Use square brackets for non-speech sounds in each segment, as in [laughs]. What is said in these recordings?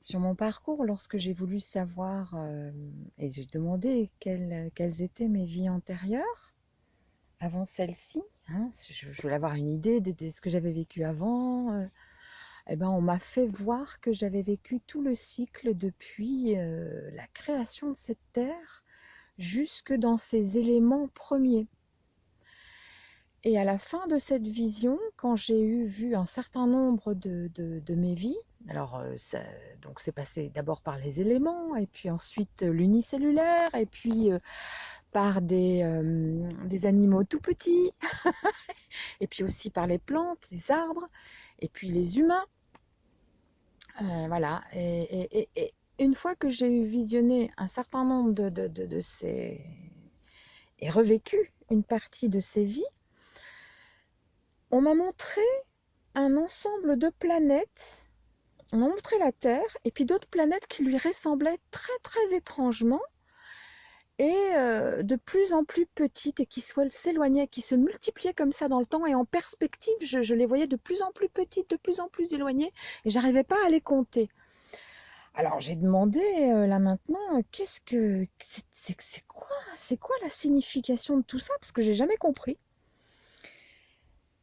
sur mon parcours, lorsque j'ai voulu savoir euh, et j'ai demandé quelles, étaient mes vies antérieures, avant celle-ci, hein, je, voulais avoir une idée de, de ce que j'avais vécu avant, euh, eh ben, on m'a fait voir que j'avais vécu tout le cycle depuis euh, la création de cette terre jusque dans ses éléments premiers. Et à la fin de cette vision, quand j'ai eu vu un certain nombre de, mes vies, alors euh, donc c'est passé d'abord par les éléments, et puis ensuite l'unicellulaire, et puis euh, par des, euh, animaux tout petits, [laughs] et puis aussi par les plantes, les arbres, et puis les humains. Euh, voilà, et, une fois que j'ai visionné un certain nombre de ces... et revécu une partie de ces vies, on m'a montré un ensemble de planètes, on m'a montré la Terre, et puis d'autres planètes qui lui ressemblaient très très étrangement, et euh, de plus en plus petites, et qui s'éloignaient, qui se multipliaient comme ça dans le temps, et en perspective, je, les voyais de plus en plus petites, de plus en plus éloignées, et j'arrivais pas à les compter. Alors j'ai demandé euh, là maintenant, qu'est-ce que c'est quoi, c'est quoi la signification de tout ça? Parce que j'ai jamais compris.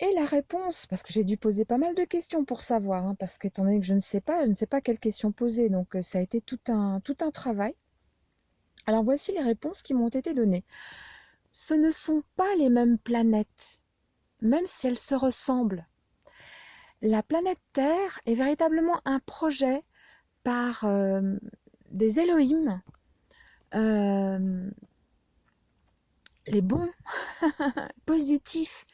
Et la réponse, parce que j'ai dû poser pas mal de questions pour savoir, hein, parce qu'étant donné que je ne sais pas, je ne sais pas quelles questions poser, donc ça a été tout un, travail. Alors voici les réponses qui m'ont été données. Ce ne sont pas les mêmes planètes, même si elles se ressemblent. La planète Terre est véritablement un projet par des Elohim, les bons, [laughs] positifs,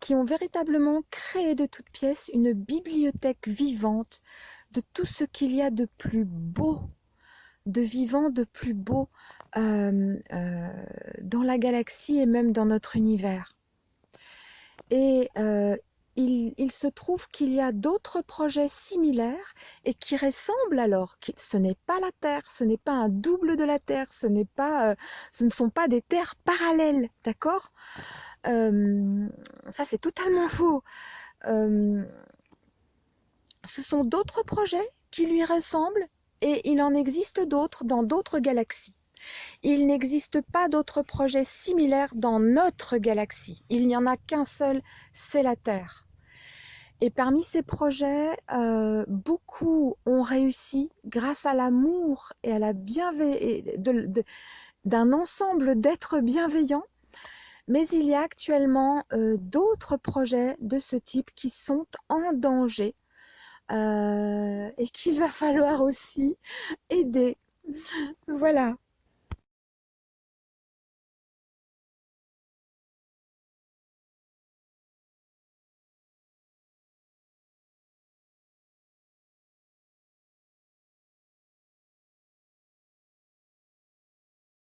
qui ont véritablement créé de toutes pièces une bibliothèque vivante de tout ce qu'il y a de plus beau, de vivant, de plus beau euh, euh, dans la galaxie et même dans notre univers. Et euh, il, se trouve qu'il y a d'autres projets similaires et qui ressemblent alors. Ce n'est pas la Terre, ce n'est pas un double de la Terre, ce, pas, euh, ce ne sont pas des terres parallèles, d'accord? Euh, Ça, c'est totalement faux. Euh, ce sont d'autres projets qui lui ressemblent et il en existe d'autres dans d'autres galaxies. Il n'existe pas d'autres projets similaires dans notre galaxie. Il n'y en a qu'un seul, c'est la Terre. Et parmi ces projets, euh, beaucoup ont réussi grâce à l'amour et à la bienveillance d'un ensemble d'êtres bienveillants. Mais il y a actuellement euh, d'autres projets de ce type qui sont en danger euh, et qu'il va falloir aussi aider. Voilà.